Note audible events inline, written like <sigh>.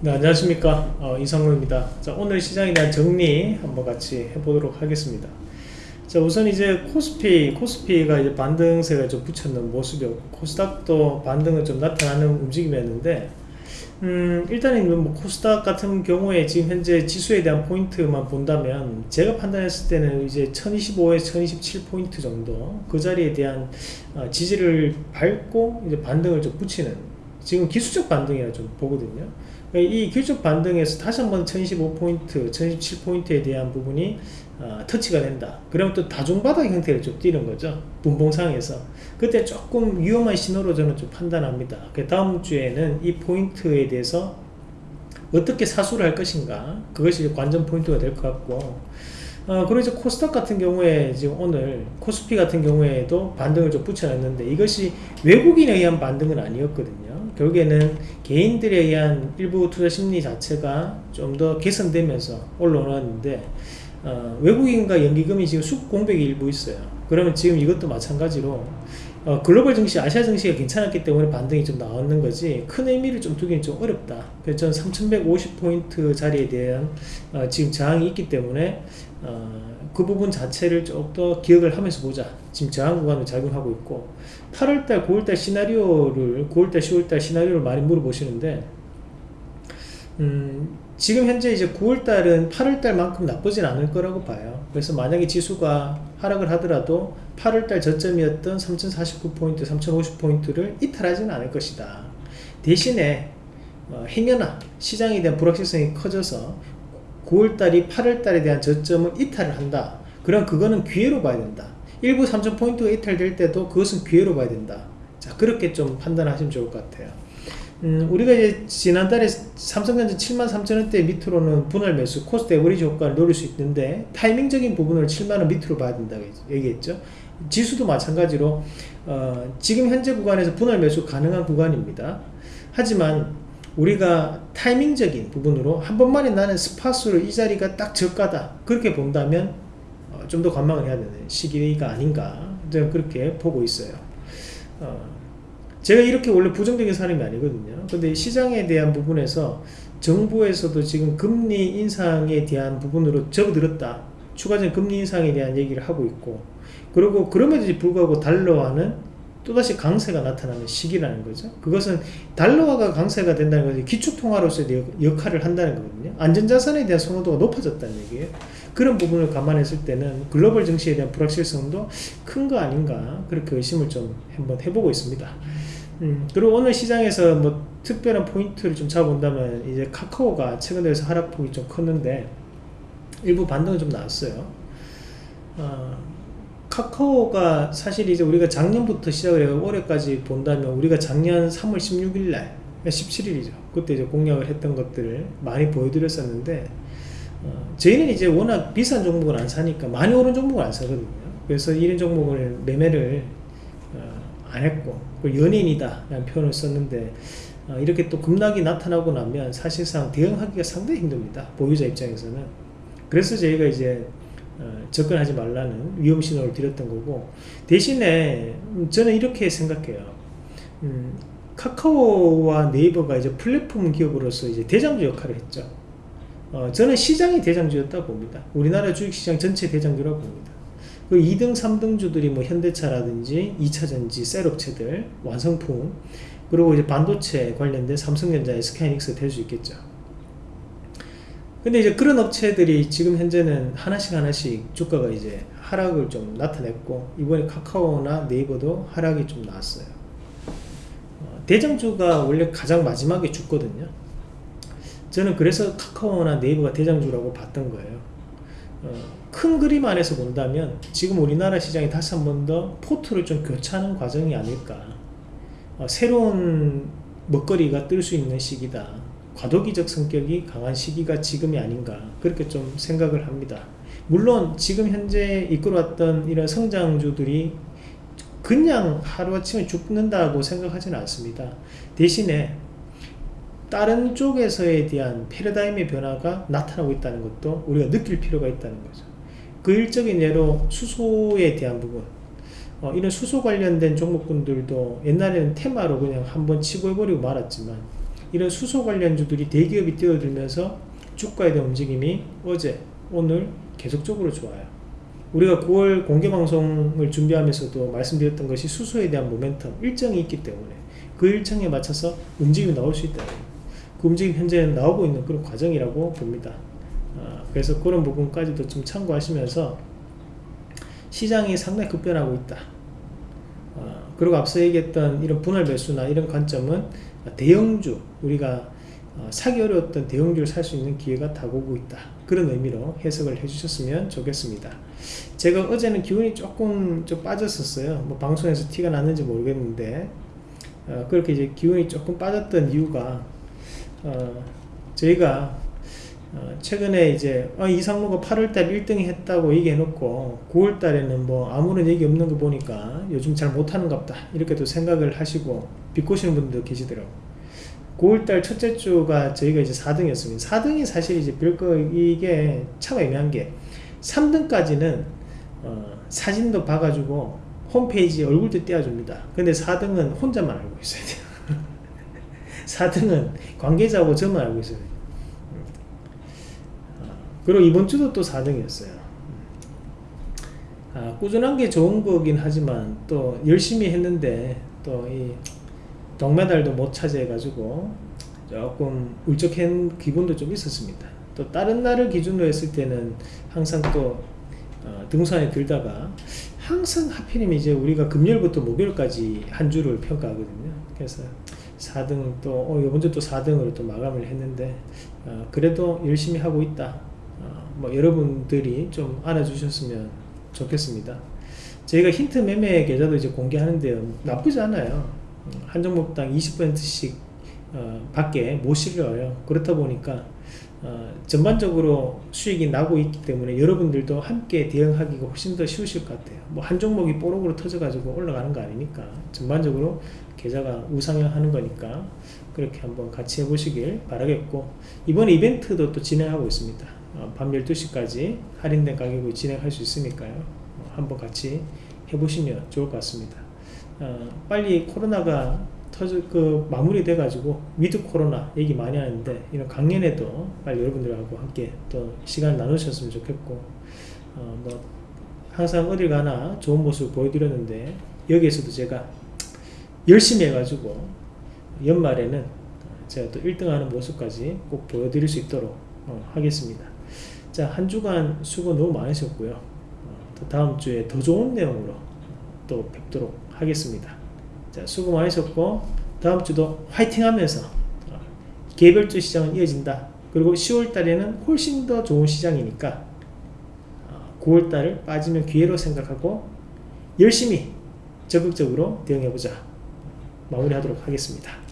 네, 안녕하십니까. 어, 이상로입니다. 자, 오늘 시장에 대한 정리 한번 같이 해보도록 하겠습니다. 자 우선 이제 코스피 코스피가 이제 반등세가 좀 붙였는 모습이었고 코스닥도 반등은 좀 나타나는 움직임이었는데 음, 일단은 뭐 코스닥 같은 경우에 지금 현재 지수에 대한 포인트만 본다면 제가 판단했을 때는 이제 1025에서 1027 포인트 정도 그 자리에 대한 어, 지지를 밟고 이제 반등을 좀 붙이는 지금 기술적 반등이라 좀 보거든요 이 기술적 반등에서 다시 한번 1025포인트 1017포인트에 대한 부분이 어, 터치가 된다. 그러면 또 다중바닥 형태를 좀 띄는 거죠. 분봉상에서. 그때 조금 위험한 신호로 저는 좀 판단합니다. 그 다음 주에는 이 포인트에 대해서 어떻게 사수를 할 것인가. 그것이 관전 포인트가 될 것 같고. 어, 그리고 이제 코스닥 같은 경우에 지금 오늘 코스피 같은 경우에도 반등을 좀 붙여놨는데 이것이 외국인에 의한 반등은 아니었거든요 결국에는 개인들에 의한 일부 투자 심리 자체가 좀 더 개선되면서 올라오는데 어, 외국인과 연기금이 지금 수급 공백이 일부 있어요. 그러면 지금 이것도 마찬가지로 어, 글로벌 증시, 아시아 증시가 괜찮았기 때문에 반등이 좀 나왔는 거지 큰 의미를 좀 두기는 좀 어렵다. 그래서 저는 3150포인트 자리에 대한 어, 지금 저항이 있기 때문에 어, 그 부분 자체를 좀 더 기억을 하면서 보자. 지금 저항 구간을 작용하고 있고. 8월달 9월달 시나리오를 9월달 10월달 시나리오를 많이 물어보시는데 음, 지금 현재 이제 9월달은 8월달만큼 나쁘진 않을 거라고 봐요. 그래서 만약에 지수가 하락을 하더라도 8월달 저점이었던 3049포인트 3050포인트를 이탈하지는 않을 것이다. 대신에 어, 행여나 시장에 대한 불확실성이 커져서 9월달이 8월달에 대한 저점을 이탈을 한다. 그럼 그거는 기회로 봐야 된다. 일부 3000포인트가 이탈될 때도 그것은 기회로 봐야 된다. 자 그렇게 좀 판단하시면 좋을 것 같아요. 음, 우리가 이제 지난달에 삼성전자 73,000원대 밑으로는 분할 매수 cost average 효과를 노릴 수 있는데 타이밍적인 부분을 7만원 밑으로 봐야 된다고 얘기했죠. 지수도 마찬가지로 어, 지금 현재 구간에서 분할 매수 가능한 구간입니다. 하지만 우리가 타이밍적인 부분으로 한 번만에 나는 승부수를 이 자리가 딱 저가다. 그렇게 본다면 어, 좀더 관망을 해야 되는 시기가 아닌가. 저는 그렇게 보고 있어요. 어, 제가 이렇게 원래 부정적인 사람이 아니거든요. 근데 시장에 대한 부분에서 정부에서도 지금 금리 인상에 대한 부분으로 접어들었다. 추가적인 금리 인상에 대한 얘기를 하고 있고. 그리고 그럼에도 불구하고 달러와는 또다시 강세가 나타나는 시기라는 거죠. 그것은 달러화가 강세가 된다는 것이 기축통화로서의 역할을 한다는 거거든요. 안전자산에 대한 선호도가 높아졌다는 얘기예요. 그런 부분을 감안했을 때는 글로벌 증시에 대한 불확실성도 큰 거 아닌가 그렇게 의심을 좀 한번 해보고 있습니다. 음, 그리고 오늘 시장에서 뭐 특별한 포인트를 좀 잡아본다면 이제 카카오가 최근 들어서 하락폭이 좀 컸는데 일부 반등은 좀 나왔어요. 어, 카카오가 사실 이제 우리가 작년부터 시작을 해요. 올해까지 본다면 우리가 작년 3월 16일 날 17일이죠. 그때 이제 공약을 했던 것들을 많이 보여드렸었는데 어, 저희는 이제 워낙 비싼 종목을 안 사니까 많이 오른 종목을 안 사거든요. 그래서 이런 종목을 매매를 어, 안 했고 연인이다 라는 표현을 썼는데 어, 이렇게 또 급락이 나타나고 나면 사실상 대응하기가 상당히 힘듭니다. 보유자 입장에서는. 그래서 저희가 이제 어, 접근하지 말라는 위험 신호를 드렸던 거고 대신에 음, 저는 이렇게 생각해요. 음, 카카오와 네이버가 이제 플랫폼 기업으로서 이제 대장주 역할을 했죠. 어, 저는 시장이 대장주였다고 봅니다. 우리나라 주식시장 전체 대장주라고 봅니다. 그 2등 3등주들이 뭐 현대차라든지 2차전지 셀업체들 완성품 그리고 이제 반도체 관련된 삼성전자 SK이닉스 될 수 있겠죠 근데 이제 그런 업체들이 지금 현재는 하나씩 하나씩 주가가 이제 하락을 좀 나타냈고 이번에 카카오나 네이버도 하락이 좀 나왔어요. 어, 대장주가 원래 가장 마지막에 죽거든요. 저는 그래서 카카오나 네이버가 대장주라고 봤던 거예요. 어, 큰 그림 안에서 본다면 지금 우리나라 시장이 다시 한 번 더 포트를 좀 교차하는 과정이 아닐까. 어, 새로운 먹거리가 뜰 수 있는 시기다 과도기적 성격이 강한 시기가 지금이 아닌가 그렇게 좀 생각을 합니다. 물론 지금 현재 이끌어왔던 이런 성장주들이 그냥 하루아침에 죽는다고 생각하지는 않습니다. 대신에 다른 쪽에서에 대한 패러다임의 변화가 나타나고 있다는 것도 우리가 느낄 필요가 있다는 거죠. 그 일적인 예로 수소에 대한 부분. 어, 이런 수소 관련된 종목군들도 옛날에는 테마로 그냥 한번 치고 해버리고 말았지만 이런 수소 관련주들이 대기업이 뛰어들면서 주가에 대한 움직임이 어제 오늘 계속적으로 좋아요. 우리가 9월 공개방송을 준비하면서도 말씀드렸던 것이 수소에 대한 모멘텀 일정이 있기 때문에 그 일정에 맞춰서 움직임이 나올 수 있다 그 움직임 현재 나오고 있는 그런 과정이라고 봅니다. 아, 그래서 그런 부분까지도 좀 참고하시면서 시장이 상당히 급변하고 있다. 아, 그리고 앞서 얘기했던 이런 분할 매수나 이런 관점은 대형주 우리가 어, 사기 어려웠던 대형주를 살 수 있는 기회가 다가오고 있다. 그런 의미로 해석을 해주셨으면 좋겠습니다. 제가 어제는 기운이 조금 좀 빠졌었어요. 뭐 방송에서 티가 났는지 모르겠는데 어, 그렇게 이제 기운이 조금 빠졌던 이유가 어, 저희가 어, 최근에 이제 어, 이상로가 8월달 1등 했다고 얘기해놓고 9월달에는 뭐 아무런 얘기 없는 거 보니까 요즘 잘 못하는 갑다 이렇게도 생각을 하시고 비꼬시는 분들도 계시더라고요 9월달 첫째 주가 저희가 이제 4등이었습니다. 4등이 사실 이제 별거 이게 참 애매한 게 3등까지는 어, 사진도 봐가지고 홈페이지에 얼굴도 띄워줍니다. 근데 4등은 혼자만 알고 있어야 돼요. <laughs> 4등은 관계자하고 저만 알고 있어요. 어, 그리고 이번 주도 또 4등이었어요. 아, 꾸준한 게 좋은 거긴 하지만 또 열심히 했는데 또 이 동메달도 못 차지해가지고 조금 울적한 기분도 좀 있었습니다. 또 다른 날을 기준으로 했을 때는 항상 또 어, 등산에 들다가 항상 하필이면 이제 우리가 금요일부터 목요일까지 한 주를 평가하거든요. 그래서 4등 또 어, 이번 주 또 4등으로 또 마감을 했는데 어, 그래도 열심히 하고 있다. 어, 뭐 여러분들이 좀 알아주셨으면 좋겠습니다. 저희가 힌트 매매 계좌도 이제 공개하는데요. 나쁘지 않아요. 한 종목당 20%씩 어, 밖에 못 실려요. 그렇다 보니까 어, 전반적으로 수익이 나고 있기 때문에 여러분들도 함께 대응하기가 훨씬 더 쉬우실 것 같아요. 뭐 한 종목이 뽀록으로 터져가지고 올라가는 거 아니니까 전반적으로 계좌가 우상향 하는 거니까 그렇게 한번 같이 해보시길 바라겠고 이번 이벤트도 또 진행하고 있습니다. 어, 밤 12시까지 할인된 가격으로 진행할 수 있으니까요. 어, 한번 같이 해보시면 좋을 것 같습니다. 어, 빨리 코로나가 터져 그 마무리 돼 가지고 위드 코로나 얘기 많이 하는데 이런 강연에도 빨리 여러분들하고 함께 또 시간 나누셨으면 좋겠고 어, 뭐 항상 어딜 가나 좋은 모습을 보여드렸는데 여기에서도 제가 열심히 해가지고 연말에는 제가 또 1등 하는 모습까지 꼭 보여드릴 수 있도록 어, 하겠습니다 자 한 주간 수고 너무 많으셨고요 어, 또 다음 주에 더 좋은 내용으로 또 뵙도록 하겠습니다. 자, 수고 많으셨고 다음 주도 화이팅 하면서 어, 개별주 시장은 이어진다. 그리고 10월 달에는 훨씬 더 좋은 시장이니까 9월 어, 달을 빠지면 기회로 생각하고 열심히 적극적으로 대응해보자. 마무리하도록 하겠습니다.